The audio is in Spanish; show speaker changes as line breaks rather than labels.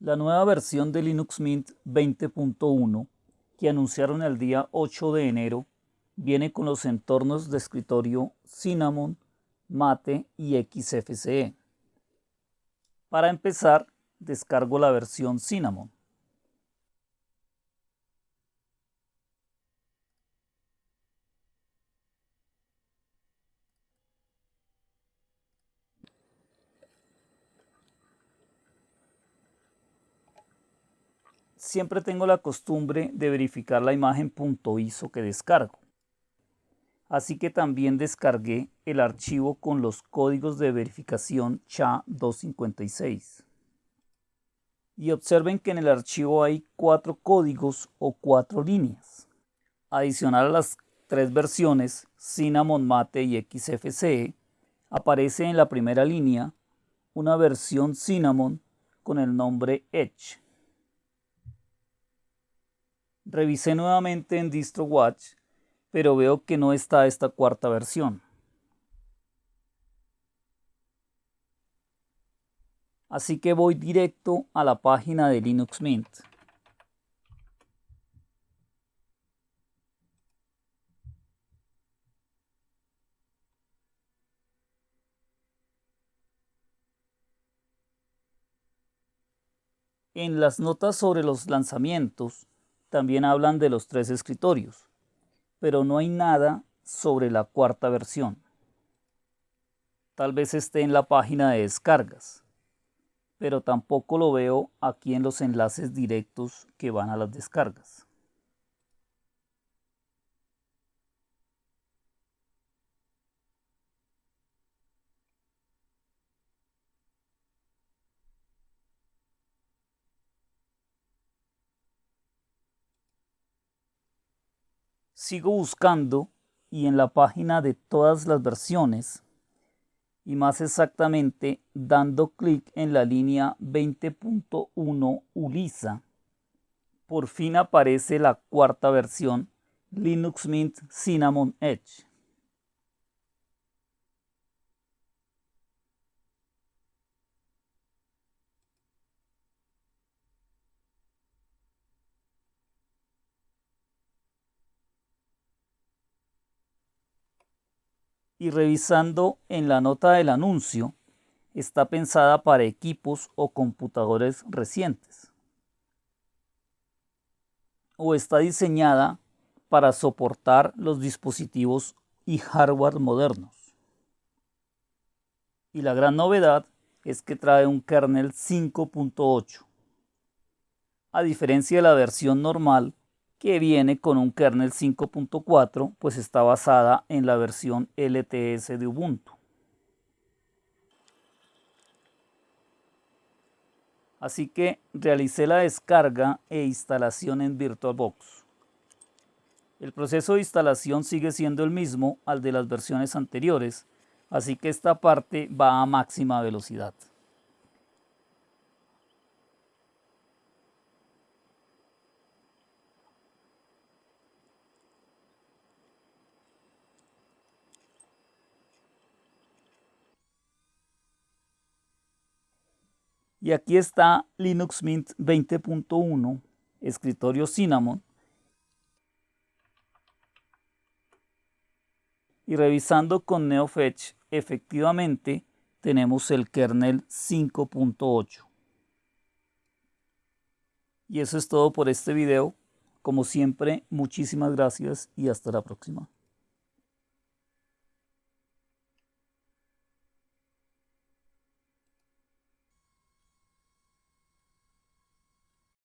La nueva versión de Linux Mint 20.1 que anunciaron el día 8 de enero viene con los entornos de escritorio Cinnamon, Mate y XFCE. Para empezar, descargo la versión Cinnamon. Siempre tengo la costumbre de verificar la imagen .iso que descargo. Así que también descargué el archivo con los códigos de verificación SHA-256. Y observen que en el archivo hay cuatro códigos o cuatro líneas. Adicional a las tres versiones, Cinnamon Mate y XFCE, aparece en la primera línea una versión Cinnamon con el nombre Edge Revisé nuevamente en DistroWatch, pero veo que no está esta cuarta versión. Así que voy directo a la página de Linux Mint. En las notas sobre los lanzamientos, también hablan de los tres escritorios, pero no hay nada sobre la cuarta versión. Tal vez esté en la página de descargas, pero tampoco lo veo aquí en los enlaces directos que van a las descargas. Sigo buscando y en la página de todas las versiones y más exactamente dando clic en la línea 20.1 ULISA, por fin aparece la cuarta versión Linux Mint Cinnamon Edge. Y revisando en la nota del anuncio, está pensada para equipos o computadores recientes. O está diseñada para soportar los dispositivos y hardware modernos. Y la gran novedad es que trae un kernel 5.8. A diferencia de la versión normal que viene con un kernel 5.4, pues está basada en la versión LTS de Ubuntu. Así que realicé la descarga e instalación en VirtualBox. El proceso de instalación sigue siendo el mismo al de las versiones anteriores, así que esta parte va a máxima velocidad. Y aquí está Linux Mint 20.1, escritorio Cinnamon. Y revisando con NeoFetch, efectivamente tenemos el kernel 5.8. Y eso es todo por este video. Como siempre, muchísimas gracias y hasta la próxima.